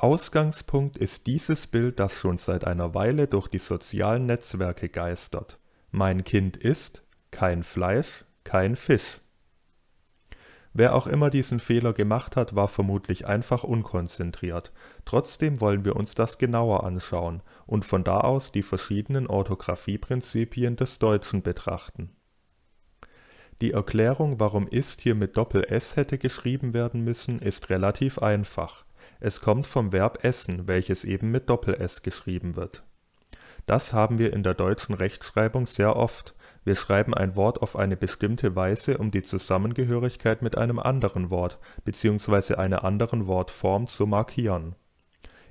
Ausgangspunkt ist dieses Bild, das schon seit einer Weile durch die sozialen Netzwerke geistert. Mein Kind isst kein Fleisch, kein Fisch. Wer auch immer diesen Fehler gemacht hat, war vermutlich einfach unkonzentriert. Trotzdem wollen wir uns das genauer anschauen und von da aus die verschiedenen Orthographieprinzipien des Deutschen betrachten. Die Erklärung, warum ist hier mit Doppel-S hätte geschrieben werden müssen, ist relativ einfach. Es kommt vom Verb essen, welches eben mit Doppel-S geschrieben wird. Das haben wir in der deutschen Rechtschreibung sehr oft. Wir schreiben ein Wort auf eine bestimmte Weise, um die Zusammengehörigkeit mit einem anderen Wort bzw. einer anderen Wortform zu markieren.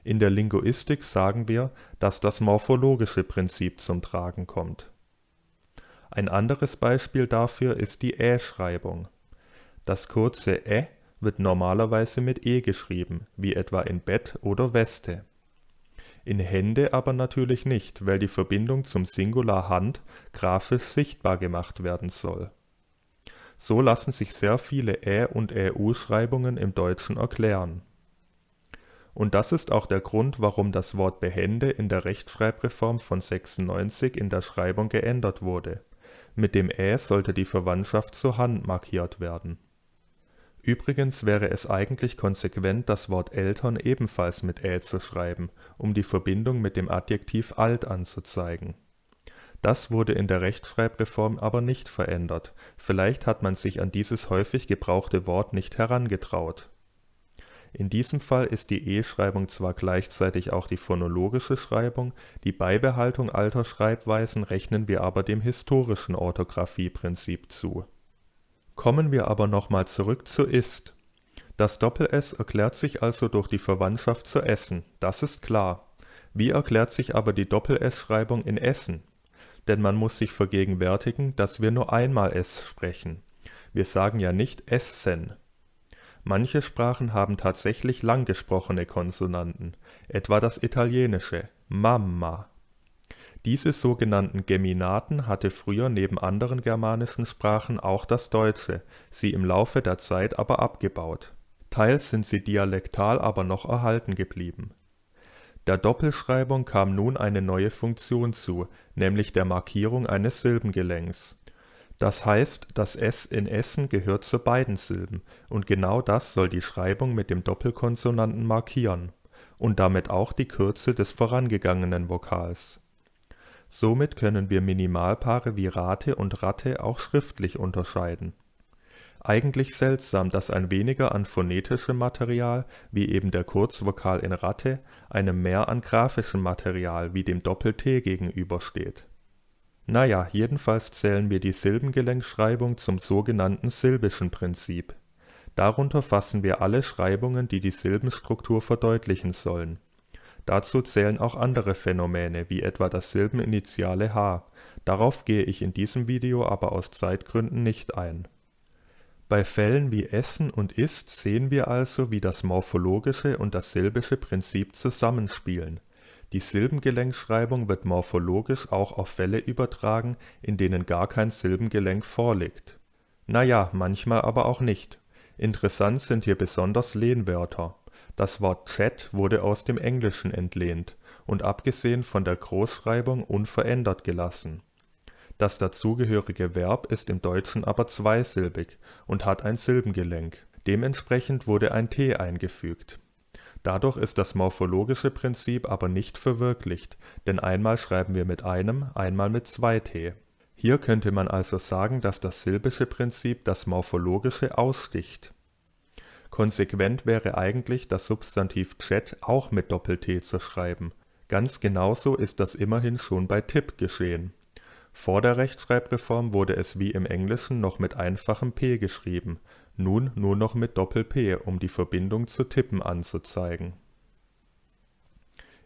In der Linguistik sagen wir, dass das morphologische Prinzip zum Tragen kommt. Ein anderes Beispiel dafür ist die Ä-Schreibung. Das kurze Ä wird normalerweise mit e geschrieben, wie etwa in Bett oder Weste. In Hände aber natürlich nicht, weil die Verbindung zum Singular Hand grafisch sichtbar gemacht werden soll. So lassen sich sehr viele Ä und Ä-U-Schreibungen im Deutschen erklären. Und das ist auch der Grund, warum das Wort Behände in der Rechtschreibreform von 96 in der Schreibung geändert wurde. Mit dem Ä sollte die Verwandtschaft zur Hand markiert werden Übrigens wäre es eigentlich konsequent das Wort Eltern ebenfalls mit ä zu schreiben, um die Verbindung mit dem Adjektiv alt anzuzeigen. Das wurde in der Rechtschreibreform aber nicht verändert, vielleicht hat man sich an dieses häufig gebrauchte Wort nicht herangetraut. In diesem Fall ist die e-Schreibung zwar gleichzeitig auch die phonologische Schreibung, die Beibehaltung alter Schreibweisen rechnen wir aber dem historischen Orthographieprinzip zu Kommen wir aber nochmal zurück zu ist. Das Doppel-S erklärt sich also durch die Verwandtschaft zu Essen, das ist klar. Wie erklärt sich aber die Doppel-S-Schreibung in Essen? Denn man muss sich vergegenwärtigen, dass wir nur einmal S sprechen. Wir sagen ja nicht Essen. Manche Sprachen haben tatsächlich lang gesprochene Konsonanten, etwa das Italienische Mamma diese sogenannten Geminaten hatte früher neben anderen germanischen Sprachen auch das Deutsche, sie im Laufe der Zeit aber abgebaut. Teils sind sie dialektal aber noch erhalten geblieben. Der Doppelschreibung kam nun eine neue Funktion zu, nämlich der Markierung eines Silbengelenks. Das heißt, das s in Essen gehört zu beiden Silben, und genau das soll die Schreibung mit dem Doppelkonsonanten markieren und damit auch die Kürze des vorangegangenen Vokals Somit können wir Minimalpaare wie Rate und Ratte auch schriftlich unterscheiden. Eigentlich seltsam, dass ein weniger an phonetischem Material, wie eben der Kurzvokal in Ratte, einem mehr an grafischem Material wie dem Doppel-T gegenübersteht. Naja, jedenfalls zählen wir die Silbengelenkschreibung zum sogenannten silbischen Prinzip. Darunter fassen wir alle Schreibungen, die die Silbenstruktur verdeutlichen sollen Dazu zählen auch andere Phänomene wie etwa das Silbeninitiale h, darauf gehe ich in diesem Video aber aus Zeitgründen nicht ein. Bei Fällen wie Essen und Ist sehen wir also, wie das morphologische und das silbische Prinzip zusammenspielen. Die Silbengelenkschreibung wird morphologisch auch auf Fälle übertragen, in denen gar kein Silbengelenk vorliegt. Naja, manchmal aber auch nicht. Interessant sind hier besonders Lehnwörter das Wort Chat wurde aus dem Englischen entlehnt und abgesehen von der Großschreibung unverändert gelassen. Das dazugehörige Verb ist im Deutschen aber zweisilbig und hat ein Silbengelenk, dementsprechend wurde ein t eingefügt. Dadurch ist das morphologische Prinzip aber nicht verwirklicht, denn einmal schreiben wir mit einem, einmal mit zwei t. Hier könnte man also sagen, dass das silbische Prinzip das morphologische aussticht Konsequent wäre eigentlich, das Substantiv Chat auch mit Doppel-T zu schreiben. Ganz genauso ist das immerhin schon bei Tipp geschehen. Vor der Rechtschreibreform wurde es wie im Englischen noch mit einfachem p geschrieben, nun nur noch mit Doppel-P, um die Verbindung zu Tippen anzuzeigen.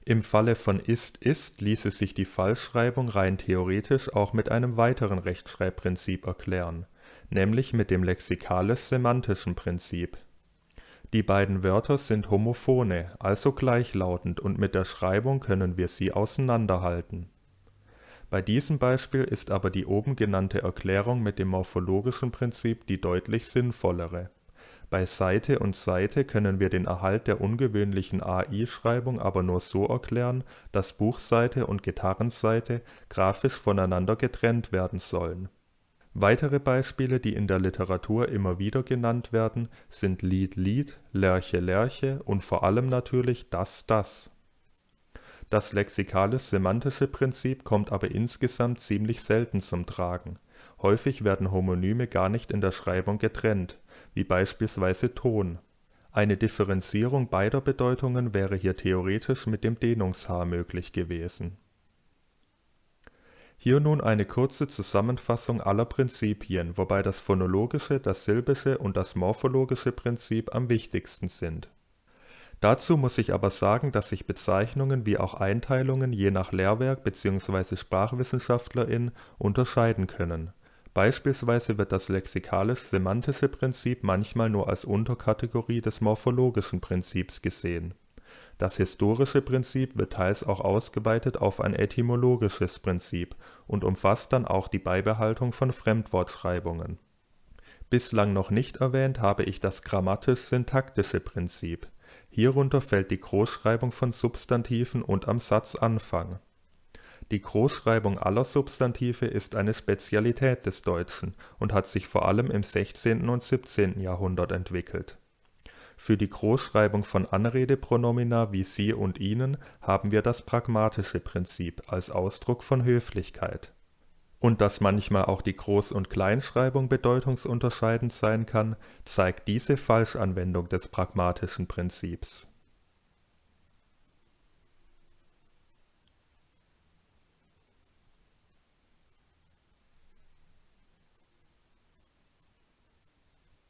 Im Falle von ist-ist ließe sich die Falschschreibung rein theoretisch auch mit einem weiteren Rechtschreibprinzip erklären, nämlich mit dem lexikalisch-semantischen Prinzip die beiden Wörter sind Homophone, also gleichlautend und mit der Schreibung können wir sie auseinanderhalten. Bei diesem Beispiel ist aber die oben genannte Erklärung mit dem morphologischen Prinzip die deutlich sinnvollere. Bei Seite und Seite können wir den Erhalt der ungewöhnlichen AI-Schreibung aber nur so erklären, dass Buchseite und Gitarrenseite grafisch voneinander getrennt werden sollen. Weitere Beispiele, die in der Literatur immer wieder genannt werden, sind Lied Lied, Lerche Lerche und vor allem natürlich Das Das. Das lexikalisch-semantische Prinzip kommt aber insgesamt ziemlich selten zum Tragen. Häufig werden Homonyme gar nicht in der Schreibung getrennt wie beispielsweise Ton. Eine Differenzierung beider Bedeutungen wäre hier theoretisch mit dem Dehnungshaar möglich gewesen. Hier nun eine kurze Zusammenfassung aller Prinzipien, wobei das phonologische, das silbische und das morphologische Prinzip am wichtigsten sind. Dazu muss ich aber sagen, dass sich Bezeichnungen wie auch Einteilungen je nach Lehrwerk bzw. Sprachwissenschaftlerin unterscheiden können Beispielsweise wird das lexikalisch-semantische Prinzip manchmal nur als Unterkategorie des morphologischen Prinzips gesehen. Das historische Prinzip wird teils auch ausgeweitet auf ein etymologisches Prinzip und umfasst dann auch die Beibehaltung von Fremdwortschreibungen. Bislang noch nicht erwähnt habe ich das grammatisch-syntaktische Prinzip. Hierunter fällt die Großschreibung von Substantiven und am Satzanfang die Großschreibung aller Substantive ist eine Spezialität des Deutschen und hat sich vor allem im 16. und 17. Jahrhundert entwickelt. Für die Großschreibung von Anrede-Pronomina wie Sie und Ihnen haben wir das pragmatische Prinzip als Ausdruck von Höflichkeit. Und dass manchmal auch die Groß und Kleinschreibung bedeutungsunterscheidend sein kann, zeigt diese Falschanwendung des pragmatischen Prinzips